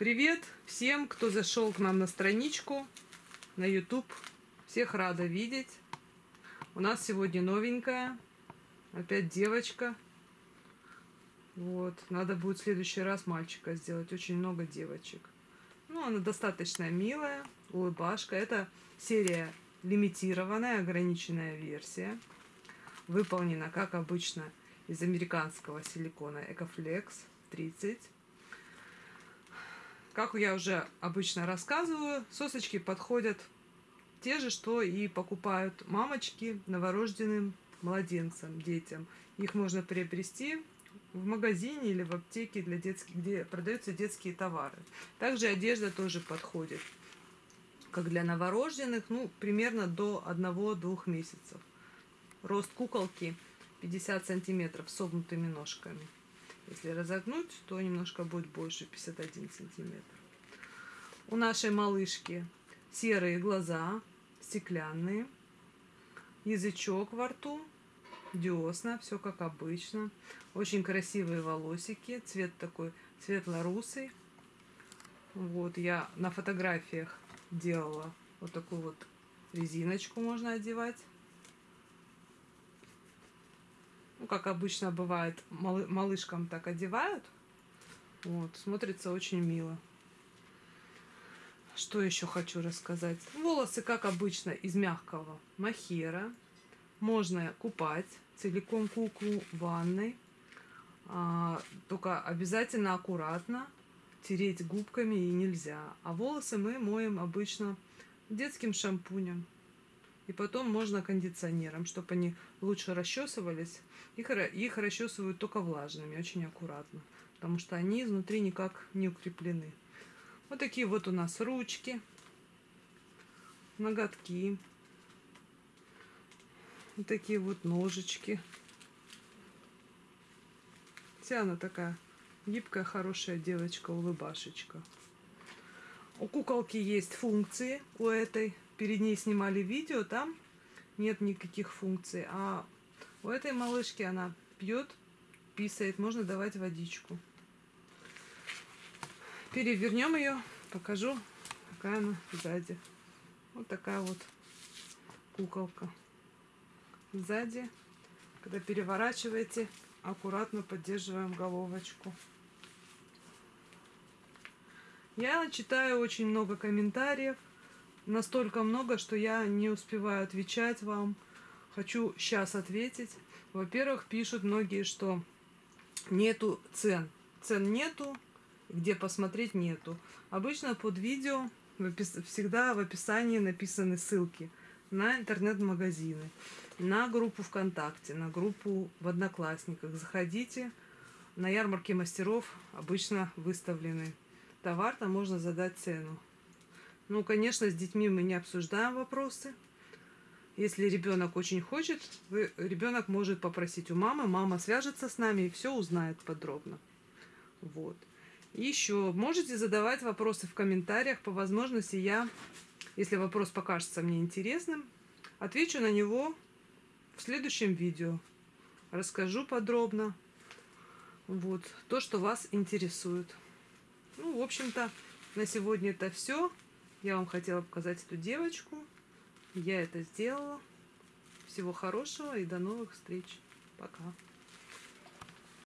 Привет всем, кто зашел к нам на страничку на YouTube. Всех рада видеть. У нас сегодня новенькая. Опять девочка. Вот. Надо будет в следующий раз мальчика сделать. Очень много девочек. Ну, она достаточно милая. Улыбашка. Это серия лимитированная, ограниченная версия. Выполнена, как обычно, из американского силикона Ecoflex 30. Как я уже обычно рассказываю, сосочки подходят те же, что и покупают мамочки новорожденным младенцам, детям. Их можно приобрести в магазине или в аптеке, для детских, где продаются детские товары. Также одежда тоже подходит, как для новорожденных, ну, примерно до 1-2 месяцев. Рост куколки 50 сантиметров с согнутыми ножками. Если разогнуть, то немножко будет больше, 51 сантиметр. У нашей малышки серые глаза, стеклянные, язычок во рту, десна, все как обычно. Очень красивые волосики, цвет такой светло-русый. Вот, я на фотографиях делала вот такую вот резиночку можно одевать. Ну, как обычно бывает, малышкам так одевают. Вот, смотрится очень мило. Что еще хочу рассказать? Волосы, как обычно, из мягкого махера. Можно купать целиком куклу ванной. А, только обязательно аккуратно тереть губками и нельзя. А волосы мы моем обычно детским шампунем. И потом можно кондиционером, чтобы они лучше расчесывались. Их, их расчесывают только влажными, очень аккуратно. Потому что они изнутри никак не укреплены. Вот такие вот у нас ручки, ноготки. Вот такие вот ножички. Вся она такая гибкая, хорошая девочка, улыбашечка. У куколки есть функции у этой перед ней снимали видео, там нет никаких функций. А у этой малышки она пьет, писает, можно давать водичку. Перевернем ее, покажу, какая она сзади. Вот такая вот куколка. Сзади, когда переворачиваете, аккуратно поддерживаем головочку. Я читаю очень много комментариев настолько много, что я не успеваю отвечать вам. Хочу сейчас ответить. Во-первых, пишут многие, что нету цен. Цен нету, где посмотреть нету. Обычно под видео всегда в описании написаны ссылки на интернет-магазины, на группу ВКонтакте, на группу в Одноклассниках. Заходите. На ярмарке мастеров обычно выставлены товар, там можно задать цену. Ну, конечно, с детьми мы не обсуждаем вопросы. Если ребенок очень хочет, ребенок может попросить у мамы, мама свяжется с нами и все узнает подробно. Вот. Еще можете задавать вопросы в комментариях. По возможности я, если вопрос покажется мне интересным, отвечу на него в следующем видео. Расскажу подробно. Вот. То, что вас интересует. Ну, в общем-то, на сегодня это все. Я вам хотела показать эту девочку. Я это сделала. Всего хорошего и до новых встреч. Пока.